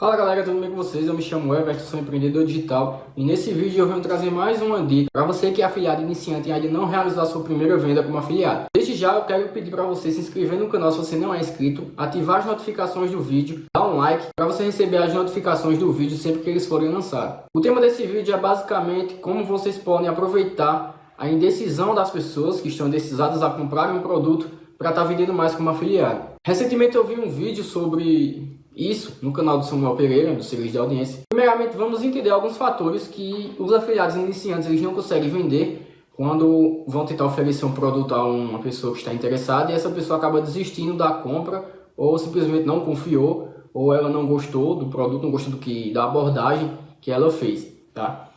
Fala galera, tudo bem com vocês? Eu me chamo Everton, sou empreendedor digital e nesse vídeo eu venho trazer mais uma dica para você que é afiliado iniciante e ainda não realizou a sua primeira venda como afiliado. Desde já eu quero pedir para você se inscrever no canal se você não é inscrito, ativar as notificações do vídeo, dar um like para você receber as notificações do vídeo sempre que eles forem lançados. O tema desse vídeo é basicamente como vocês podem aproveitar a indecisão das pessoas que estão indecisadas a comprar um produto para estar tá vendendo mais como afiliado. Recentemente eu vi um vídeo sobre isso no canal do Samuel Pereira, do Serviço de Audiência. Primeiramente, vamos entender alguns fatores que os afiliados iniciantes eles não conseguem vender quando vão tentar oferecer um produto a uma pessoa que está interessada e essa pessoa acaba desistindo da compra ou simplesmente não confiou ou ela não gostou do produto, não gostou do que, da abordagem que ela fez, tá?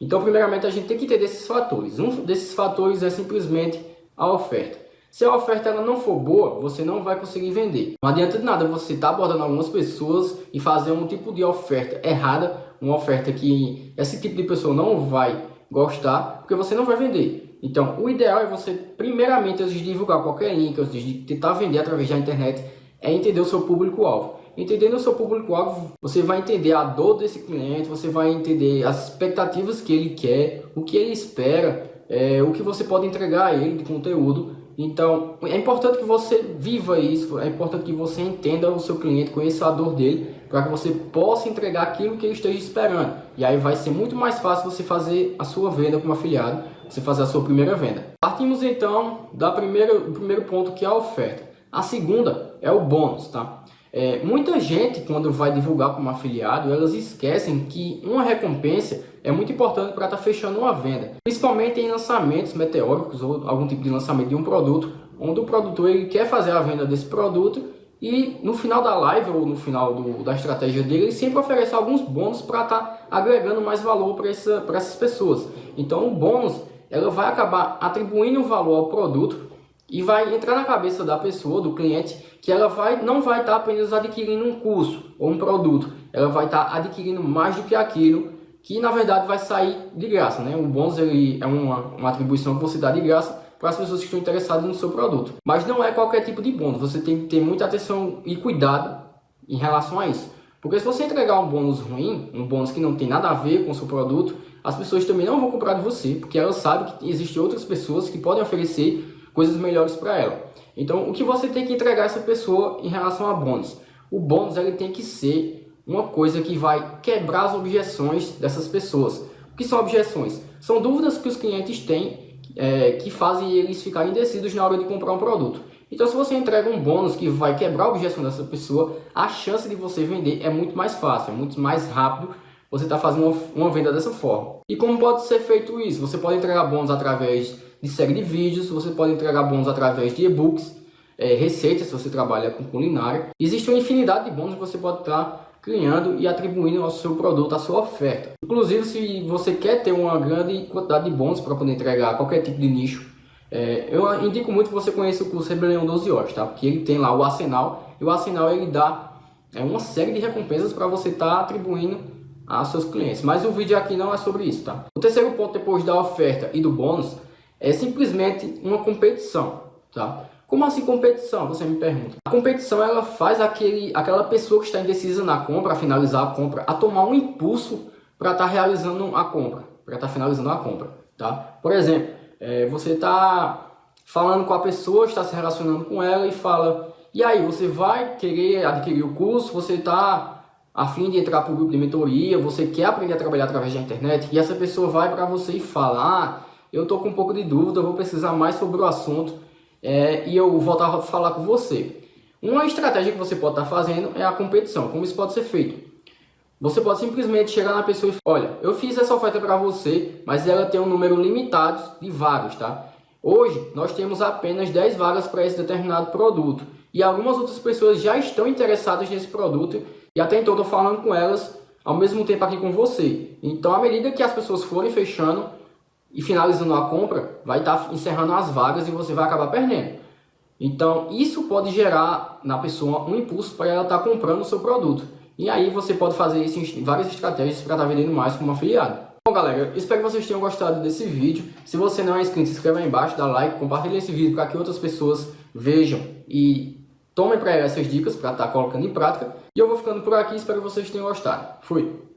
Então, primeiramente, a gente tem que entender esses fatores. Um desses fatores é simplesmente a oferta. Se a oferta ela não for boa, você não vai conseguir vender. Não adianta de nada você estar tá abordando algumas pessoas e fazer um tipo de oferta errada, uma oferta que esse tipo de pessoa não vai gostar, porque você não vai vender. Então, o ideal é você, primeiramente, antes de divulgar qualquer link, antes de tentar vender através da internet, é entender o seu público-alvo. Entendendo o seu público-alvo, você vai entender a dor desse cliente, você vai entender as expectativas que ele quer, o que ele espera, é, o que você pode entregar a ele de conteúdo então, é importante que você viva isso, é importante que você entenda o seu cliente, conheça a dor dele, para que você possa entregar aquilo que ele esteja esperando. E aí vai ser muito mais fácil você fazer a sua venda como afiliado, você fazer a sua primeira venda. Partimos então da primeira, do primeiro ponto que é a oferta. A segunda é o bônus, tá? É, muita gente, quando vai divulgar como afiliado, elas esquecem que uma recompensa é muito importante para estar tá fechando uma venda. Principalmente em lançamentos meteóricos ou algum tipo de lançamento de um produto, onde o produtor ele quer fazer a venda desse produto e no final da live ou no final do, da estratégia dele, ele sempre oferece alguns bônus para estar tá agregando mais valor para essa, essas pessoas. Então o bônus ela vai acabar atribuindo valor ao produto e vai entrar na cabeça da pessoa, do cliente, que ela vai, não vai estar tá apenas adquirindo um curso ou um produto, ela vai estar tá adquirindo mais do que aquilo que na verdade vai sair de graça. Né? O bônus ele é uma, uma atribuição que você dá de graça para as pessoas que estão interessadas no seu produto. Mas não é qualquer tipo de bônus, você tem que ter muita atenção e cuidado em relação a isso. Porque se você entregar um bônus ruim, um bônus que não tem nada a ver com o seu produto, as pessoas também não vão comprar de você, porque elas sabem que existem outras pessoas que podem oferecer coisas melhores para ela. Então, o que você tem que entregar essa pessoa em relação a bônus? O bônus ele tem que ser uma coisa que vai quebrar as objeções dessas pessoas. O que são objeções? São dúvidas que os clientes têm é, que fazem eles ficarem indecisos na hora de comprar um produto. Então, se você entrega um bônus que vai quebrar a objeção dessa pessoa, a chance de você vender é muito mais fácil, é muito mais rápido você está fazendo uma, uma venda dessa forma. E como pode ser feito isso? Você pode entregar bônus através de série de vídeos, você pode entregar bônus através de e-books, é, receitas se você trabalha com culinária. Existe uma infinidade de bônus que você pode estar criando e atribuindo ao seu produto, à sua oferta. Inclusive, se você quer ter uma grande quantidade de bônus para poder entregar qualquer tipo de nicho, é, eu indico muito que você conheça o curso Rebelião 12 Horas, tá? porque ele tem lá o Arsenal, e o Arsenal ele dá é, uma série de recompensas para você estar tá atribuindo a seus clientes. Mas o vídeo aqui não é sobre isso, tá? O terceiro ponto depois da oferta e do bônus é simplesmente uma competição, tá? Como assim competição? Você me pergunta. A competição ela faz aquele, aquela pessoa que está indecisa na compra, a finalizar a compra, a tomar um impulso para estar tá realizando a compra, para estar tá finalizando a compra, tá? Por exemplo, é, você está falando com a pessoa, está se relacionando com ela e fala, e aí, você vai querer adquirir o curso, você está a fim de entrar para o grupo de mentoria, você quer aprender a trabalhar através da internet, e essa pessoa vai para você e fala, ah, eu estou com um pouco de dúvida, vou precisar mais sobre o assunto é, e eu voltar a falar com você. Uma estratégia que você pode estar tá fazendo é a competição. Como isso pode ser feito? Você pode simplesmente chegar na pessoa e falar, olha, eu fiz essa oferta para você, mas ela tem um número limitado de vagas, tá? Hoje, nós temos apenas 10 vagas para esse determinado produto. E algumas outras pessoas já estão interessadas nesse produto e até então estou falando com elas ao mesmo tempo aqui com você. Então, à medida que as pessoas forem fechando, e finalizando a compra, vai estar tá encerrando as vagas e você vai acabar perdendo. Então, isso pode gerar na pessoa um impulso para ela estar tá comprando o seu produto. E aí você pode fazer isso em várias estratégias para estar tá vendendo mais como afiliado. Bom, galera, espero que vocês tenham gostado desse vídeo. Se você não é inscrito, se inscreva aí embaixo, dá like, compartilhe esse vídeo para que outras pessoas vejam e Tomem para essas dicas para estar colocando em prática. E eu vou ficando por aqui, espero que vocês tenham gostado. Fui!